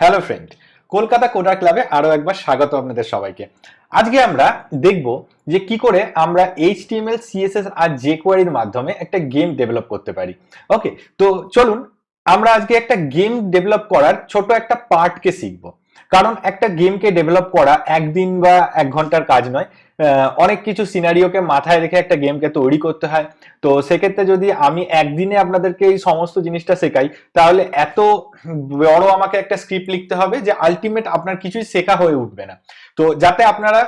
Hello friend Kolkata coder ক্লাবে আরও একবার স্বাগত আপনাদের সবাইকে। আজকে আমরা দেখব যে কি করে আমরা এইচটিএমএল সিএসএস আর জেকোয়ারির মাধ্যমে একটা গেম ডেভেলপ করতে পারি। ওকে তো চলুন, আমরা আজকে একটা গেম ডেভেলপ করার ছোট একটা পার্টকে শিখব। কারণ একটা গেমকে ডেভেলপ করা একদিন বা এক ঘণ্টার কাজ নয়। অনেক কিছু সিনারিওকে মাথায় রেখে একটা গেমকে তৈরি করতে হয়। তো সেক্ষেত্রে যদি আমি একদিনে আপনাদেরকে এই সমস্ত জিনিসটা শেখাই, তাহলে এত বড় আমাকে একটা স্ক্রিপ্ট লিখতে হবে যে আলটিমেট আপনার কিছুই শেখা হয়ে উঠবে না। তো যাতে আপনারা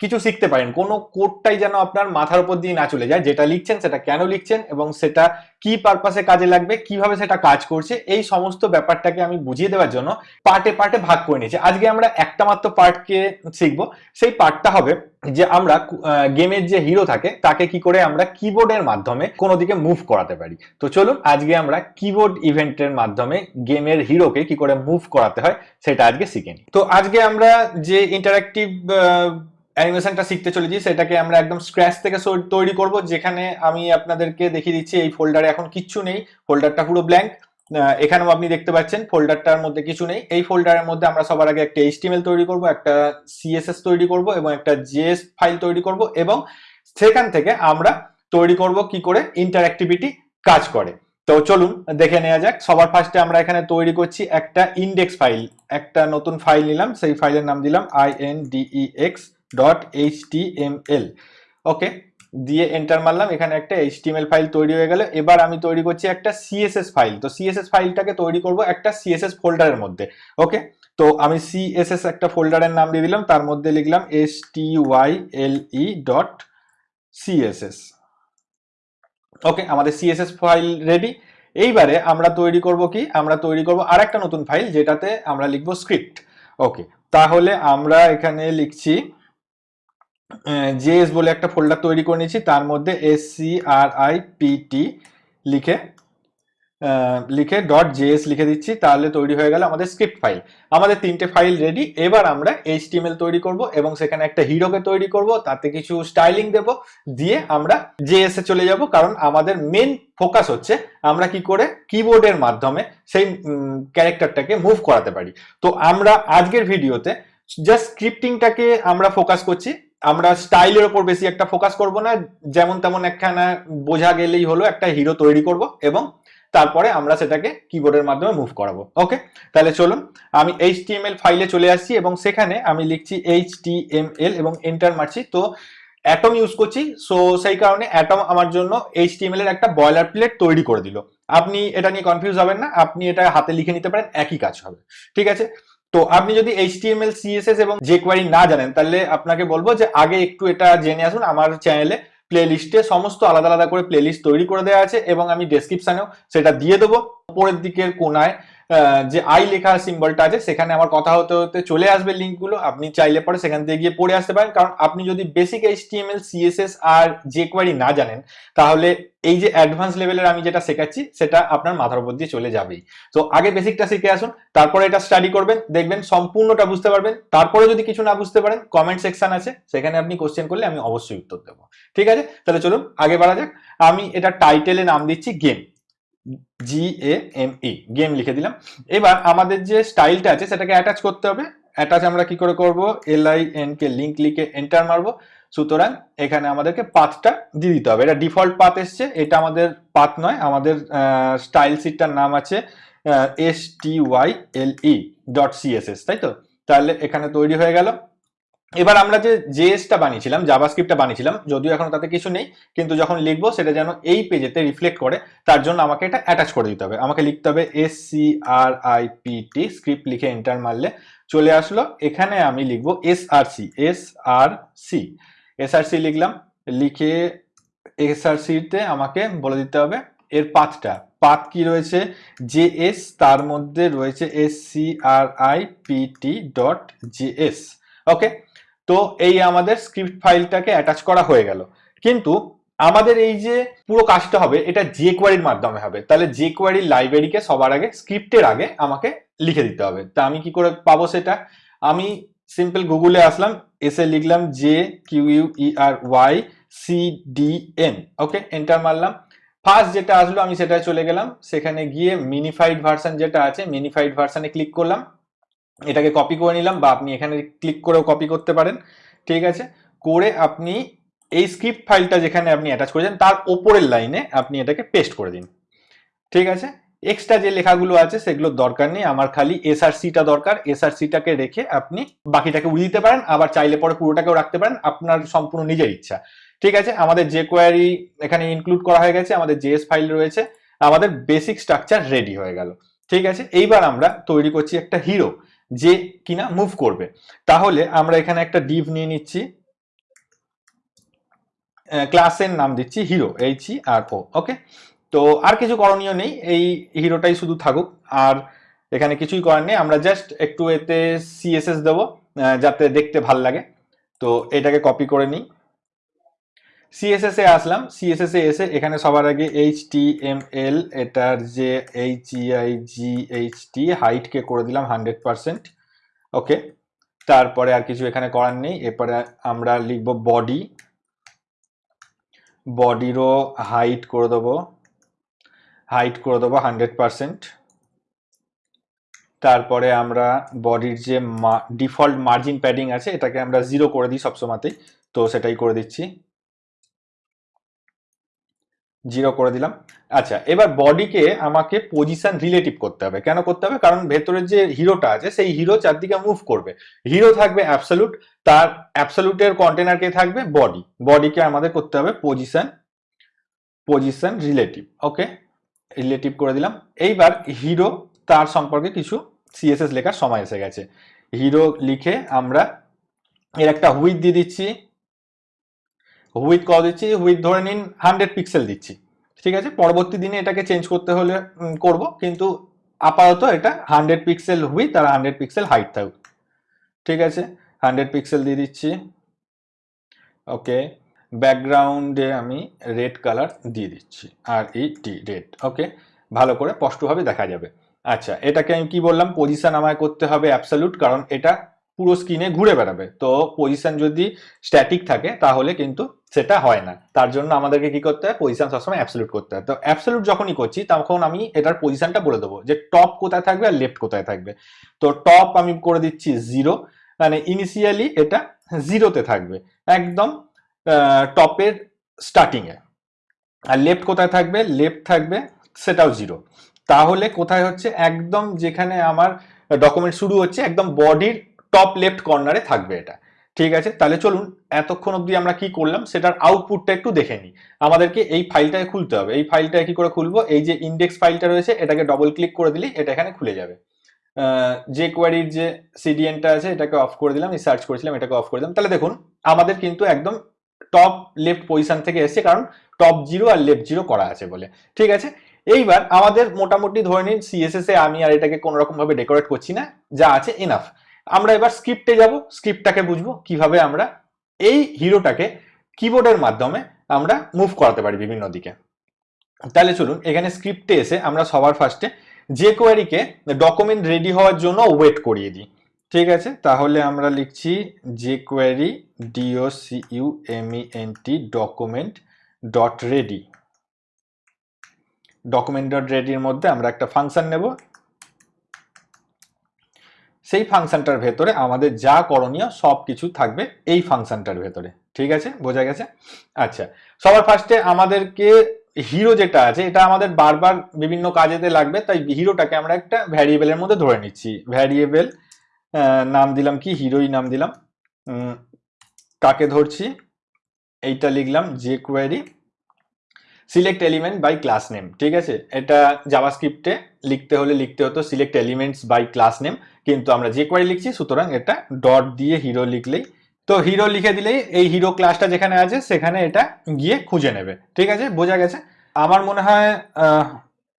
কিছু শিখতে পারেন। কোনো কোডটাই যেন আপনার মাথার উপর দিয়ে না চলে যায়। যেটা লিখছেন সেটা কেন লিখছেন এবং সেটা কি পারপাসে কাজে লাগবে, কীভাবে সেটা কাজ করছে, এই সমস্ত ব্যাপারটাকে আমি বুঝিয়ে দেওয়ার জন্য পার্টে পার্টে ভাগ করে নিয়েছি। আজকে আমরা একটা মাত্র পার্টকে শিখব। সেই পার্টটা হবে যে আমরা গেমের যে হিরো থাকে, তাকে কি করে আমরা কিবোর্ডের মাধ্যমে কোনো দিকে মুভ করাতে পারি। তো চলুন, আজকে আমরা কিবোর্ড ইভেন্টের মাধ্যমে গেমের হিরোকে কি করে মুভ করাতে হয়, সেটা আজকে শিখে তো আজকে আমরা যে ইন্টারাক্টিভ অ্যানিমেশনটা শিখতে চলেছি, সেটাকে আমরা একদম স্ক্র্যাচ থেকে তৈরি করব, যেখানে আমি আপনাদেরকে দেখিয়ে দিচ্ছি এই ফোল্ডারে এখন কিচ্ছু নেই ফোল্ডারটা পুরো ব্ল্যাঙ্ক এখানেও আপনি দেখতে পাচ্ছেন ফোল্ডারটার মধ্যে কিছু নেই, এই ফোল্ডারের মধ্যে আমরা সবার আগে একটা এইচটিএমএল তৈরি করব, একটা সিএসএস তৈরি করব এবং একটা জেএস ফাইল তৈরি করব এবং সেখান থেকে আমরা তৈরি করব কি করে? ইন্টারঅ্যাক্টিভিটি কাজ করে। তো চলুন, দেখে নেওয়া যাক, সবার ফার্স্টে আমরা এখানে তৈরি করছি একটা ইন্ডেক্স ফাইল একটা নতুন ফাইল নিলাম, সেই ফাইলের নাম দিলাম I N D E X dot H T M L okay দিয়ে এন্টার মারলাম, এখানে একটা এইচটিএমএল ফাইল তৈরি হয়ে গেল। এবার আমি তৈরি করছি একটা সিএসএস ফাইল তো সিএসএস ফাইলটাকে তৈরি করব একটা সিএসএস ফোল্ডারের মধ্যে। ওকে তো আমি সিএসএস একটা ফোল্ডারের নাম দিয়ে দিলাম, তার মধ্যে লিখলাম S T Y L E dot CSS okay আমাদের সিএসএস ফাইল রেডি এইবারে আমরা তৈরি করব কি? আমরা তৈরি করব আরেকটা নতুন ফাইল যেটাতে আমরা লিখব স্ক্রিপ্ট ওকে তাহলে আমরা এখানে লিখছি জেএস বলে একটা ফোল্ডার তৈরি করে নিয়েছি, তার মধ্যে S C R I P T লিখে লিখে ডট জেএস লিখে দিচ্ছি, তাহলে তৈরি হয়ে গেল আমাদের স্ক্রিপ্ট ফাইল আমাদের তিনটে ফাইল রেডি এবার আমরা এইচটিএমএল তৈরি করব এবং সেখানে একটা হিরোকে তৈরি করব, তাতে কিছু স্টাইলিং দেব, দিয়ে আমরা জেএস এ চলে যাব, কারণ আমাদের মেন ফোকাস হচ্ছে আমরা কি করে কিবোর্ডের মাধ্যমে সেই ক্যারেক্টারটাকে মুভ করাতে পারি। তো আমরা আজকের ভিডিওতে জাস্ট স্ক্রিপ্টিংটাকে আমরা ফোকাস করছি আমরা স্টাইলের ওপর বেশি একটা ফোকাস করব না, যেমন তেমন একখানা বোঝা গেলেই হলো একটা হিরো তৈরি করব এবং তারপরে আমরা সেটাকে কিবোর্ডের মাধ্যমে মুভ করাবো। ওকে তাহলে চলুন, আমি এইচটিএমএল ফাইলে চলে আসছি এবং সেখানে আমি লিখছি এইচটিএমএল এবং এন্টার মারছি। তো অ্যাটম ইউজ করছি সো সেই কারণে অ্যাটম আমার জন্য এইচটিএমএল এর একটা বয়লার প্লেট তৈরি করে দিল। আপনি এটা নিয়ে কনফিউজ হবেন না, আপনি এটা হাতে লিখে নিতে পারেন, একই কাজ হবে। ঠিক আছে? তো আপনি যদি এইচটিএমএল সিএসএস এবং যে কোয়ারি না জানেন, তাহলে আপনাকে বলব যে আগে একটু এটা জেনে আসুন। আমার চ্যানেলে প্লেলিস্টে সমস্ত আলাদা আলাদা করে প্লেলিস্ট তৈরি করে দেওয়া আছে এবং আমি ডেসক্রিপশানেও সেটা দিয়ে দেবো। উপরের দিকের কোনায় যে আই লেখা সিম্বলটা আছে, সেখানে আমার কথা হতে হতে চলে আসবে লিঙ্কগুলো আপনি চাইলে পরে সেখান থেকে গিয়ে পড়ে আসতে পারেন। কারণ আপনি যদি বেসিক এইচটিএমএল সিএসএস আর যে জেকোয়ারি না জানেন, তাহলে এই যে অ্যাডভান্স লেভেলের আমি যেটা শেখাচ্ছি, সেটা আপনার মাথার উপর দিয়ে চলে যাবেই। তো আগে বেসিকটা শিখে আসুন, তারপরে এটা স্টাডি করবেন, দেখবেন সম্পূর্ণটা বুঝতে পারবেন। তারপরে যদি কিছু না বুঝতে পারেন কমেন্ট সেকশন আছে, সেখানে আপনি কোশ্চেন করলে আমি অবশ্যই উত্তর দেবো। ঠিক আছে? তাহলে চলুন, আগে বাড়া যাক। আমি এটা টাইটেলে নাম দিচ্ছি game G A M E game লিখে দিলাম। এবার আমাদের যে স্টাইলটা আছে, সেটাকে অ্যাটাচ করতে হবে। অ্যাটাচ আমরা কি করে করব? L I N K link লিখে এন্টার মারবো। সুতরাং এখানে আমাদেরকে পাথটা দিয়ে দিতে হবে। এটা ডিফল্ট পাথ এসছে। এটা আমাদের পাথ নয়। আমাদের স্টাইল সিটটার নাম আছে S T Y L E dot CSS তাই তো? তাহলে এখানে তৈরি হয়ে গেল। এবার আমরা যে জেএসটা বানিয়েছিলাম জাভাস্ক্রিপ্টটা বানিয়েছিলাম, যদিও এখন তাতে কিছু নেই, কিন্তু যখন লিখব সেটা যেন এই পেজেতে রিফ্লেক্ট করে, তার জন্য আমাকে এটা অ্যাটাচ করে দিতে হবে। আমাকে লিখতে হবে S C R I P T script লিখে এন্টার মারলে চলে আসলো। এখানে আমি লিখব S R C S R C S R C লিখলাম, লিখে এস আর সিতে আমাকে বলে দিতে হবে এর পাথটা। পাথ কি রয়েছে? জে এস তার মধ্যে রয়েছে S C R I P T dot J S okay তো এই আমাদের স্ক্রিপ্ট ফাইলটাকে অ্যাটাচ করা হয়ে গেল। কিন্তু আমাদের এই যে পুরো কাজটা হবে, এটা যে কোয়ারির মাধ্যমে হবে। তাহলে যে কোয়ারির লাইব্রেরিকে সবার আগে স্ক্রিপ্টের আগে আমাকে লিখে দিতে হবে। তা আমি কি করে পাবো সেটা? আমি সিম্পল গুগলে আসলাম, এসে লিখলাম J Q U E R Y C D N okay enter মারলাম। ফার্স্ট যেটা আসলো, আমি সেটায় চলে গেলাম। সেখানে গিয়ে মিনিফাইড ভার্সন যেটা আছে মিনিফাইড ভার্সনে ক্লিক করলাম। এটাকে কপি করে নিলাম বা আপনি এখানে ক্লিক করেও কপি করতে পারেন, ঠিক আছে? করে আপনি এই স্ক্রিপ্ট ফাইলটা যেখানে আপনি অ্যাটাচ করেছেন, তার ওপরের লাইনে আপনি এটাকে পেস্ট করে দিন। ঠিক আছে? এক্সট্রা যে লেখাগুলো আছে সেগুলোর দরকার নেই, আমার খালি এসআরসিটা দরকার। এসআরসিটাকে রেখে আপনি বাকিটাকে উড়িয়ে দিতে পারেন, আবার চাইলে পরে পুরোটাকেও রাখতে পারেন, আপনার সম্পূর্ণ নিজের ইচ্ছা। ঠিক আছে? আমাদের যে কোয়ারি এখানে ইনক্লুড করা হয়ে গেছে, আমাদের জেএস ফাইল রয়েছে, আমাদের বেসিক স্ট্রাকচার রেডি হয়ে গেল। ঠিক আছে? এইবার আমরা তৈরি করছি একটা হিরো যে কিনা মুভ করবে। তাহলে আমরা এখানে একটা ডিভ নিয়ে নিচ্ছি। ক্লাসের নাম দিচ্ছি হিরো এইচ আর ও ওকে তো আর কিছু করণীয় নেই, এই হিরোটাই শুধু থাকুক। আর এখানে কিছুই করার নেই, আমরা জাস্ট একটু এতে সিএসএস দেবো যাতে দেখতে ভালো লাগে। তো এটাকে কপি করে নিই। সিএসএস এ আসলাম সিএসএস এ এসে এখানে সবার আগে এইচ টি এম এল এটার যে H I G H T হাইটকে করে দিলাম হান্ড্রেড পার্সেন্ট ওকে তারপরে আর কিছু এখানে করার নেই, এরপরে আমরা লিখব বডি বডিরও হাইট করে দেবো হাইট করে দেবো হান্ড্রেড পার্সেন্ট তারপরে আমরা বডির যে ডিফল্ট মার্জিন প্যাডিং আছে, এটাকে আমরা জিরো করে দিই সবসময়তেই, তো সেটাই করে দিচ্ছি। জিরো করে দিলাম। আচ্ছা এবার বডিকে আমাকে পজিশন রিলেটিভ করতে হবে। কেন করতে হবে? কারণ ভেতরের যে হিরোটা আছে, সেই হিরো চারদিকে মুভ করবে। হিরো থাকবে অ্যাবসলুট তার অ্যাবসলুটের কন্টেনার কে থাকবে বডি বডিকে আমাদের করতে হবে position position relative okay relative করে দিলাম। এইবার হিরো তার সম্পর্কে কিছু সিএসএস লেখার সময় এসে গেছে। হিরো লিখে আমরা এর একটা হুইথ দিয়ে দিচ্ছি। হুইথ কত দিচ্ছি? হুইথ ধরে নিন হান্ড্রেড পিক্সেল দিচ্ছি। ঠিক আছে? পরবর্তী দিনে এটাকে চেঞ্জ করতে হলে করব। কিন্তু আপাতত এটা হান্ড্রেড পিক্সেল হুইথ আর হান্ড্রেড পিক্সেল হাইট থাকুক। ঠিক আছে? হান্ড্রেড পিক্সেল দিয়ে দিচ্ছি। ওকে ব্যাকগ্রাউন্ডে আমি রেড কালার দিয়ে দিচ্ছি। আর ই টি রেড ওকে ভালো করে স্পষ্টভাবে দেখা যাবে। আচ্ছা এটাকে আমি কি বললাম? পজিশন আমায় করতে হবে অ্যাবসলিউট কারণ এটা পুরো স্ক্রিনে ঘুরে বেড়াবে। তো পজিশন যদি স্ট্যাটিক থাকে, তাহলে কিন্তু সেটা হয় না। তার জন্য আমাদেরকে কি করতে হয়? পজিশন সবসময় অ্যাবসলিউট করতে হয়। তো অ্যাবসলিউট যখনই করছি, তখন আমি এটার পজিশনটা বলে দেবো যে টপ কোথায় থাকবে আর লেফট কোথায় থাকবে। তো টপ আমি করে দিচ্ছি জিরো মানে ইনিশিয়ালি এটা জিরোতে থাকবে। একদম টপের স্টার্টিংয়ে আর লেফট কোথায় থাকবে? লেফট থাকবে, সেটাও জিরো তাহলে কোথায় হচ্ছে? একদম যেখানে আমার ডকুমেন্ট শুরু হচ্ছে, একদম বডির টপ লেফট কর্নারে থাকবে এটা। ঠিক আছে? তাহলে চলুন, এতক্ষণ অবধি আমরা কি করলাম? সেটার আউটপুটটা একটু দেখে নিই। আমাদেরকে এই ফাইলটাকে খুলতে হবে। এই ফাইলটা কি করে খুলবো? এই যে ইন্ডেক্স ফাইলটা রয়েছে, এটাকে ডবল ক্লিক করে দিলেই এটা এখানে খুলে যাবে। যে কোয়ারির যে সিডিএনটা আছে, এটাকে অফ করে দিলাম, এই সার্চ করেছিলাম, এটাকে অফ করে দিলাম। তাহলে দেখুন, আমাদের কিন্তু একদম টপ লেফট পজিশন থেকে এসেছে, কারণ টপ জিরো আর লেফট জিরো করা আছে বলে। ঠিক আছে? এইবার আমাদের মোটামুটি ধরে নিন সিএসএস এ আমি আর এটাকে কোনো রকম ভাবে ডেকোরেট করছি না। যা আছে এনাফ আমরা এবার স্ক্রিপ্টে যাব, স্ক্রিপ্টটাকে বুঝব কীভাবে আমরা এই হিরোটাকে কিবোর্ডের মাধ্যমে আমরা মুভ করাতে পারি বিভিন্ন দিকে। তাহলে চলুন, এখানে স্ক্রিপ্টে এসে আমরা সবার ফার্স্টে যে কোয়ারিকে ডকুমেন্ট রেডি হওয়ার জন্য ওয়েট করিয়ে দিই। ঠিক আছে? তাহলে আমরা লিখছি যে query D O C U M T document dot ready document dot রেডির মধ্যে আমরা একটা ফাংশন নেব সেই ফাংশনটার ভেতরে আমাদের যা করণীয় সব কিছু থাকবে এই ফাংশনটার ভেতরে। ঠিক আছে? বোঝা গেছে? আচ্ছা। সবার ফার্স্টে আমাদেরকে হিরো যেটা আছে, এটা আমাদের বারবার বিভিন্ন কাজেতে লাগবে, তাই হিরোটাকে আমরা একটা ভ্যারিয়েবলের মধ্যে ধরে নিচ্ছি। ভ্যারিয়েবল নাম দিলাম কি? হিরোই নাম দিলাম। কাকে ধরছি? এইটা লিখলাম যে query select element by class name ঠিক আছে? এটা জাভাস্ক্রিপ্টে লিখতে হলে লিখতে হতো select elements by class name কিন্তু আমরা যে কোয়ারি লিখছি, সুতরাং এটা ডট দিয়ে হিরো লিখলেই, তো হিরো লিখে দিলেই এই হিরো ক্লাসটা যেখানে আছে, সেখানে এটা গিয়ে খুঁজে নেবে, ঠিক আছে? বোঝা গেছে? আমার মনে হয়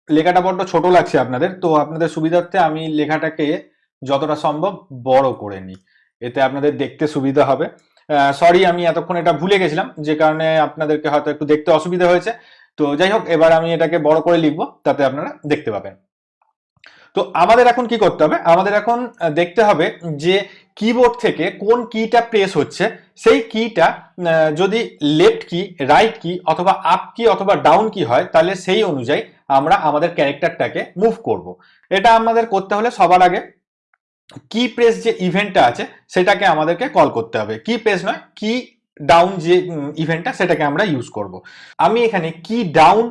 লেখাটা বড্ড ছোট লাগছে আপনাদের, তো আপনাদের সুবিধার্থে আমি লেখাটাকে যতটা সম্ভব বড় করে নিই, এতে আপনাদের দেখতে সুবিধা হবে। সরি আমি এতক্ষণ এটা ভুলে গেছিলাম, যে কারণে আপনাদেরকে হয়তো একটু দেখতে অসুবিধা হয়েছে। তো যাই হোক এবার আমি এটাকে বড় করে লিখব, তাতে আপনারা দেখতে পাবেন। তো আমাদের এখন কি করতে হবে? আমাদের এখন দেখতে হবে যে কিবোর্ড থেকে কোন কিটা প্রেস হচ্ছে, সেই কিটা যদি লেফট কি রাইট কি অথবা আপ কি অথবা ডাউন কি হয়, তাহলে সেই অনুযায়ী আমরা আমাদের ক্যারেক্টারটাকে মুভ করব। এটা আমাদের করতে হলে সবার আগে কি প্রেস যে ইভেন্টটা আছে, সেটাকে আমাদেরকে কল করতে হবে। কি প্রেস নয় কি ডাউন যে ইভেন্টটা সেটাকে আমরা ইউজ করব। আমি এখানে কি ডাউন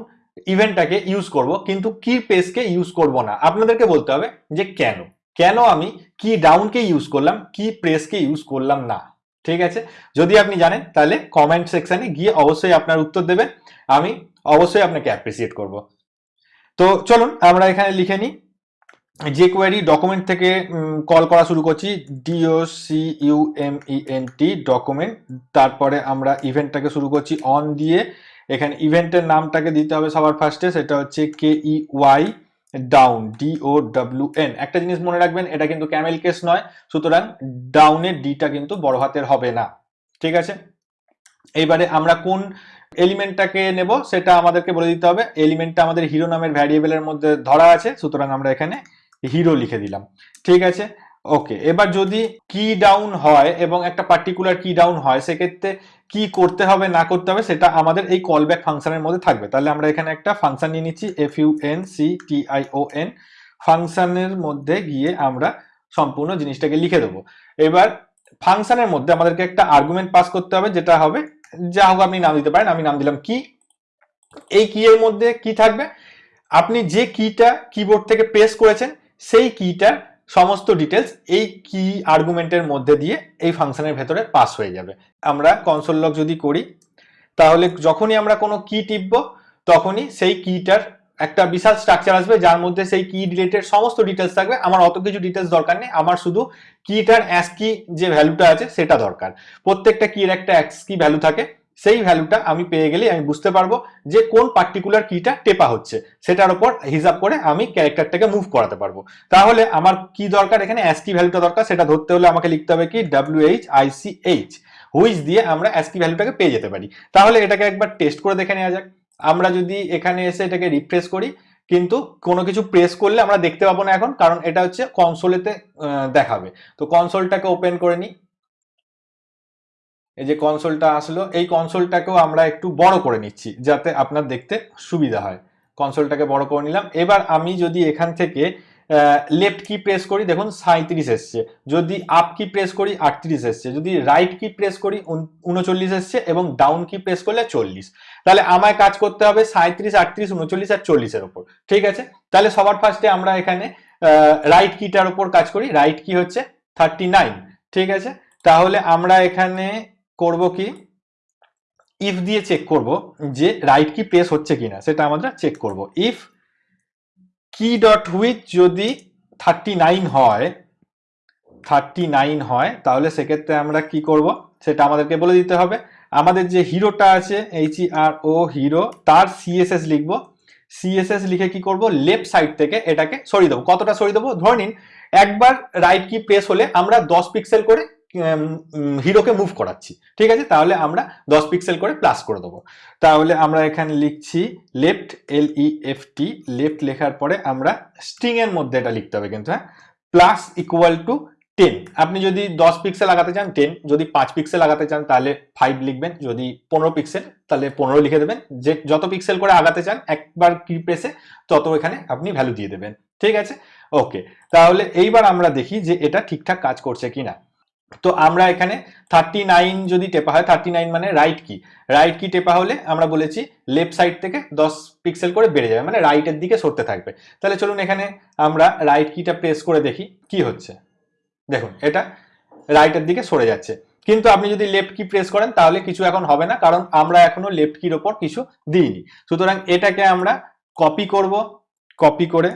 ইভেন্টটাকে ইউজ করব, কিন্তু কি প্রেসকে ইউজ করব না। আপনাদেরকে বলতে হবে যে কেন? কেন আমি কি ডাউনকে ইউজ করলাম কি প্রেসকে ইউজ করলাম না? ঠিক আছে? যদি আপনি জানেন, তাহলে কমেন্ট সেকশনে গিয়ে অবশ্যই আপনার উত্তর দেবেন। আমি অবশ্যই আপনাকে অ্যাপ্রিসিয়েট করব। তো চলুন, আমরা এখানে লিখে নিই। যে কোয়ারি ডকুমেন্ট থেকে কল করা শুরু করছি D O C U M E N T document তারপরে আমরা ইভেন্টটাকে শুরু করছি অন দিয়ে। এখানে ইভেন্টের নামটাকে দিতে হবে সবার ফার্স্টে সেটা হচ্ছে K E Y down D O W N একটা জিনিস মনে রাখবেন, এটা কিন্তু ক্যামেল কেস নয়, সুতরাং ডাউনের ডিটা কিন্তু বড় হাতের হবে না। ঠিক আছে? এইবারে আমরা কোন এলিমেন্টটাকে নেব, সেটা আমাদেরকে বলে দিতে হবে। এলিমেন্টটা আমাদের হিরো নামের ভ্যারিয়েবলের মধ্যে ধরা আছে, সুতরাং আমরা এখানে হিরো লিখে দিলাম। ঠিক আছে? ওকে এবার যদি কি ডাউন হয় এবং একটা পার্টিকুলার কি ডাউন হয়, সেক্ষেত্রে কি করতে হবে, না করতে হবে, সেটা আমাদের এই কল ব্যাক ফাংশনের মধ্যে থাকবে। তাহলে আমরা এখানে একটা ফাংশন নিয়ে নিচ্ছি F U N C T I O N ফাংশনের মধ্যে গিয়ে আমরা সম্পূর্ণ জিনিসটাকে লিখে দেবো। এবার ফাংশনের মধ্যে আমাদেরকে একটা আর্গুমেন্ট পাস করতে হবে, যেটা হবে, যা হোক আপনি নাম দিতে পারেন, আমি নাম দিলাম কি এই কি এর মধ্যে কি থাকবে? আপনি যে কিটা কিবোর্ড থেকে প্রেস করেছেন সেই কিটার সমস্ত ডিটেলস এই কি আর্গুমেন্টের মধ্যে দিয়ে এই ফাংশনের ভেতরে পাস হয়ে যাবে। আমরা কনসোল লক যদি করি, তাহলে যখনই আমরা কোনো কি টিপব, তখনই সেই কিটার একটা বিশাল স্ট্রাকচার আসবে, যার মধ্যে সেই কি রিলেটেড সমস্ত ডিটেলস থাকবে। আমার অত কিছু ডিটেলস দরকার নেই, আমার শুধু কিটার অ্যাস কি যে ভ্যালুটা আছে, সেটা দরকার। প্রত্যেকটা কির একটা অ্যাস কি ভ্যালু থাকে। সেই ভ্যালুটা আমি পেয়ে গেলে আমি বুঝতে পারব যে কোন পার্টিকুলার কিটা টেপা হচ্ছে। সেটার উপর হিসাব করে আমি ক্যারেক্টারটাকে মুভ করাতে পারব। তাহলে আমার কি দরকার? এখানে অ্যাসকি ভ্যালুটা দরকার। সেটা ধরতে হলে আমাকে লিখতে হবে কি? W H I C H which দিয়ে আমরা অ্যাসকি ভ্যালুটাকে পেয়ে যেতে পারি। তাহলে এটাকে একবার টেস্ট করে দেখে নেওয়া যাক। আমরা যদি এখানে এসে এটাকে রিফ্রেশ করি, কিন্তু কোনো কিছু প্রেস করলে আমরা দেখতে পাবো না এখন, কারণ এটা হচ্ছে কনসোলেতে দেখাবে। তো কনসোলটাকে ওপেন করে নিই। এই যে কনসোলটা আসলো, এই কনসোলটাকেও আমরা একটু বড় করে নিচ্ছি, যাতে আপনার দেখতে সুবিধা হয়। কনসোলটাকে বড় করে নিলাম। এবার আমি যদি এখান থেকে লেফট কি প্রেস করি, দেখুন সাঁত্রিশ এসছে। যদি আপ কি প্রেস করি, আটত্রিশ এসছে। যদি রাইট কি প্রেস করি উনচল্লিশ এসছে এবং ডাউন কি প্রেস করলে চল্লিশ। তাহলে আমায় কাজ করতে হবে সাঁত্রিশ আটত্রিশ, উনচল্লিশ আর চল্লিশের ওপর ঠিক আছে? তাহলে সবার ফার্স্টে আমরা এখানে রাইট কিটার ওপর কাজ করি। রাইট কি হচ্ছে থার্টি ঠিক আছে? তাহলে আমরা এখানে করব কি? ইফ দিয়ে চেক করব যে রাইট কি প্রেস হচ্ছে কিনা, সেটা আমরা চেক করব। ইফ কি ডট হুইচ যদি থার্টি নাইন হয় থার্টি নাইন হয়, তাহলে সেক্ষেত্রে আমরা কি করব? সেটা আমাদেরকে বলে দিতে হবে। আমাদের যে হিরোটা আছে এইচ আর ও হিরো, তার সিএসএস লিখব। সিএসএস লিখে কি করব? লেফট সাইড থেকে এটাকে সরিয়ে দেবো। কতটা সরিয়ে দেবো? ধরে নিন, একবার রাইট কি প্রেস হলে আমরা দশ পিক্সেল করে হিরোকে মুভ করাচ্ছি। ঠিক আছে? তাহলে আমরা দশ পিক্সেল করে প্লাস করে দেবো। তাহলে আমরা এখানে লিখছি left L E F T left লেখার পরে আমরা স্ট্রিং মধ্যে এটা লিখতে হবে কিন্তু হ্যাঁ? প্লাস ইকুয়াল টু টেন আপনি যদি দশ পিক্সেল লাগাতে চান টেন যদি পাঁচ পিক্সেল লাগাতে চান, তাহলে ফাইভ লিখবেন। যদি পনেরো পিক্সেল তাহলে পনেরো লিখে দেবেন। যে, যত পিক্সেল করে আগাতে চান, একবার কি প্রেসে তত এখানে আপনি ভ্যালু দিয়ে দেবেন। ঠিক আছে? ওকে তাহলে এইবার আমরা দেখি যে এটা ঠিকঠাক কাজ করছে কিনা। তো আমরা এখানে থার্টি নাইন যদি টেপা হয় থার্টি নাইন মানে রাইট কি রাইট কি টেপা হলে আমরা বলেছি লেফট সাইড থেকে দশ পিক্সেল করে বেড়ে যাবে মানে রাইটের দিকে সরতে থাকবে। তাহলে চলুন এখানে আমরা রাইট কিটা প্রেস করে দেখি, কি হচ্ছে। দেখুন, এটা রাইটের দিকে সরে যাচ্ছে। কিন্তু আপনি যদি লেফট কি প্রেস করেন, তাহলে কিছু এখন হবে না, কারণ আমরা এখনও লেফট কির ওপর কিছু দিইনি। সুতরাং এটাকে আমরা কপি করব কপি করে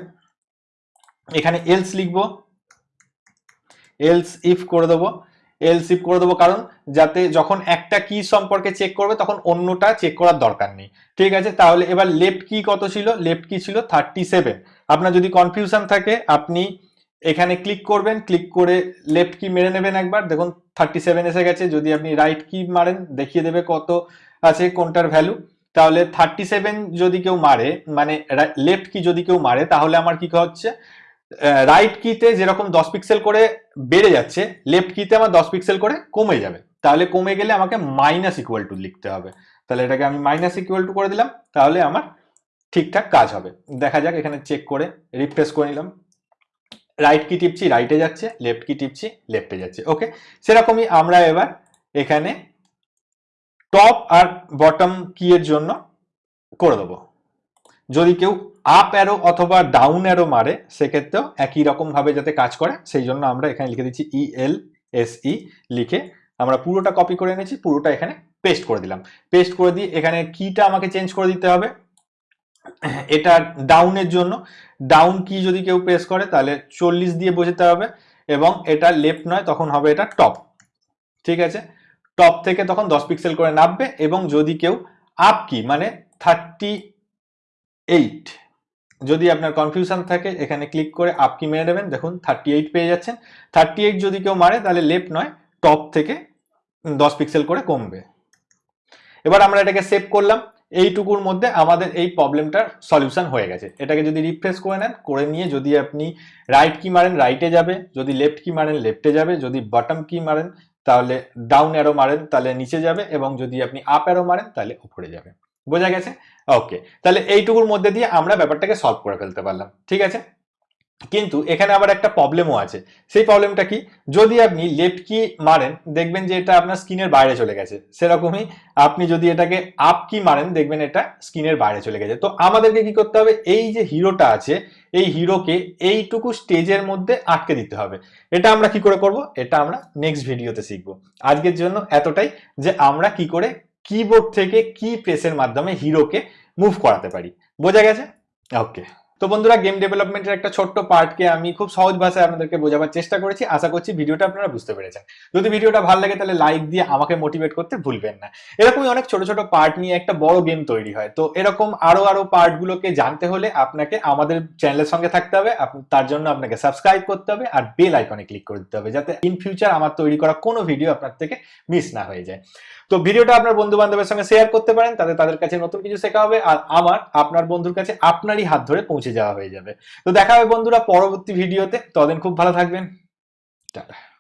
এখানে এলস লিখব। এলস ইফ করে দেবো এলস ইফ করে দেবো কারণ যাতে যখন একটা কি সম্পর্কে চেক করবে তখন অন্যটা চেক করার দরকার নেই। ঠিক আছে? তাহলে এবার লেফট কি কত ছিল? লেফট কি ছিল থার্টি সেভেন আপনার যদি কনফিউশন থাকে, আপনি এখানে ক্লিক করবেন ক্লিক করে লেফট কি মেরে নেবেন একবার। দেখুন থার্টি সেভেন এসে গেছে। যদি আপনি রাইট কি মারেন, দেখিয়ে দেবে কত আছে, কোনটার ভ্যালু তাহলে থার্টি সেভেন যদি কেউ মারে মানে লেফট কি যদি কেউ মারে, তাহলে আমার কি হচ্ছে? রাইট কিতে যেরকম দশ পিক্সেল করে বেড়ে যাচ্ছে লেফট কিতে আমার দশ পিক্সেল করে কমে যাবে। তাহলে কমে গেলে আমাকে মাইনাস ইকুয়াল টু লিখতে হবে। তাহলে এটাকে আমি মাইনাস ইকুয়াল টু করে দিলাম, তাহলে আমার ঠিকঠাক কাজ হবে। দেখা যাক, এখানে চেক করে রিফ্রেশ করে নিলাম। রাইট কি টিপছি রাইটে যাচ্ছে লেফট কি টিপছি লেফটে যাচ্ছে। ওকে সেরকমই আমরা এবার এখানে টপ আর বটম কি এর জন্য করে দেবো। যদি কেউ আপ অ্যারো অথবা ডাউন অ্যারো মারে, সেক্ষেত্রেও একই রকম ভাবে যাতে কাজ করে সেই জন্য আমরা এখানে লিখে দিচ্ছি ই এল এস ই লিখে আমরা পুরোটা কপি করে এনেছি, পুরোটা এখানে পেস্ট করে দিলাম। পেস্ট করে দিয়ে এখানে কিটা আমাকে চেঞ্জ করে দিতে হবে। এটা ডাউনের জন্য। ডাউন কি যদি কেউ প্রেস করে, তাহলে চল্লিশ দিয়ে বোঝাতে হবে এবং এটা লেফট নয়, তখন হবে এটা টপ ঠিক আছে? টপ থেকে তখন দশ পিক্সেল করে নামবে এবং যদি কেউ আপ কি মানে থার্টি এইট যদি আপনার কনফিউশন থাকে, এখানে ক্লিক করে আপ কি মেরে দেবেন। দেখুন থার্টি এইট পেয়ে যাচ্ছেন। থার্টি এইট যদি কেউ মারে, তাহলে লেফট নয় টপ থেকে দশ পিক্সেল করে কমবে। এবার আমরা এটাকে সেভ করলাম। এইটুকুর মধ্যে আমাদের এই প্রবলেমটার সলিউশন হয়ে গেছে। এটাকে যদি রিফ্রেশ করে নেন, করে নিয়ে যদি আপনি রাইট কি মারেন রাইটে যাবে। যদি লেফট কি মারেন লেফটে যাবে। যদি বটম কি মারেন, তাহলে ডাউন অ্যারো মারেন, তাহলে নিচে যাবে। এবং যদি আপনি আপ অ্যারো মারেন, তাহলে উপরে যাবে। বোঝা গেছে? ওকে তাহলে এইটুকুর মধ্যে দিয়ে আমরা ব্যাপারটাকে সলভ করে ফেলতে পারলাম, ঠিক আছে? কিন্তু এখানে আবার একটা প্রবলেমও আছে। সেই প্রবলেমটা কি? যদি আপনি লেফট কি মারেন, দেখবেন যে এটা আপনার স্ক্রিনের বাইরে চলে গেছে। সেরকমই আপনি যদি এটাকে আপ কি মারেন, দেখবেন এটা স্ক্রিনের বাইরে চলে গেছে। তো আমাদেরকে কি করতে হবে? এই যে হিরোটা আছে, এই হিরোকে এইটুকু স্টেজের মধ্যে আটকে দিতে হবে। এটা আমরা কি করে করব? এটা আমরা নেক্সট ভিডিওতে শিখব। আজকের জন্য এতটাই, যে আমরা কি করে কিবোর্ড থেকে কি প্রেসের মাধ্যমে হিরোকে মুভ করাতে পারি। বোঝা গেছে? ওকে তো বন্ধুরা গেম ডেভেলপমেন্টের একটা ছোট্ট পার্টকে আমি খুব সহজ ভাষায় আপনাদেরকে বোঝাবার চেষ্টা করেছি। আশা করছি ভিডিওটা আপনারা বুঝতে পেরেছেন। যদি ভিডিওটা ভালো লাগে, তাহলে লাইক দিয়ে আমাকে মোটিভেট করতে ভুলবেন না। এরকমই অনেক ছোট ছোট পার্ট নিয়ে একটা বড় গেম তৈরি হয়। তো এরকম আরও আরও পার্টগুলোকে জানতে হলে আপনাকে আমাদের চ্যানেলের সঙ্গে থাকতে হবে। তার জন্য আপনাকে সাবস্ক্রাইব করতে হবে আর বেল আইকনে ক্লিক করে দিতে হবে, যাতে ইন ফিউচার আমার তৈরি করা কোনো ভিডিও আপনার থেকে মিস না হয়ে যায়। তো ভিডিওটা আপনার বন্ধু বান্ধবের সঙ্গে শেয়ার করতে পারেন, তাতে তাদের কাছে নতুন কিছু শেখা হবে আর আমার, আপনার বন্ধুর কাছে আপনারই হাত ধরে পৌঁছে যাওয়া হয়ে যাবে। তো দেখা হবে বন্ধুরা পরবর্তী ভিডিওতে, ততদিন খুব ভালো থাকবেন। টাটা।